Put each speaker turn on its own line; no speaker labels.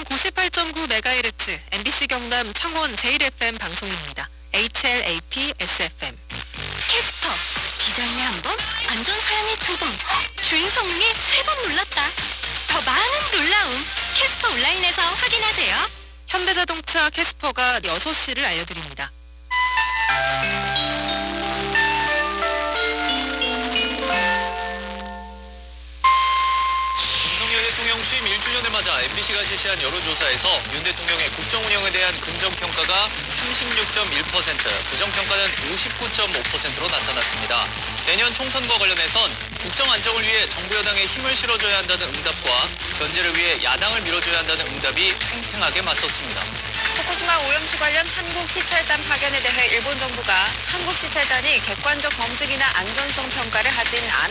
FM 98.9MHz, MBC 경남 창원 제1FM 방송입니다. HLAP SFM.
캐스퍼 디자인에 한 번, 안전 사양에 두 번, 주행 성능에 세 번 놀랐다. 더 많은 놀라움 캐스퍼 온라인에서 확인하세요.
현대자동차 캐스퍼가 6시를 알려드립니다.
대통령 취임 1주년을 맞아 MBC가 실시한 여론조사에서 윤 대통령의 국정 운영에 대한 긍정평가가 36.1%, 부정평가는 59.5%로 나타났습니다. 내년 총선과 관련해선 국정 안정을 위해 정부 여당에 힘을 실어줘야 한다는 응답과 견제를 위해 야당을 밀어줘야 한다는 응답이 팽팽하게 맞섰습니다.
후쿠시마 오염수 관련 한국 시찰단 파견에 대해 일본 정부가 한국 시찰단이 객관적 검증이나 안전성 평가를 하진 않을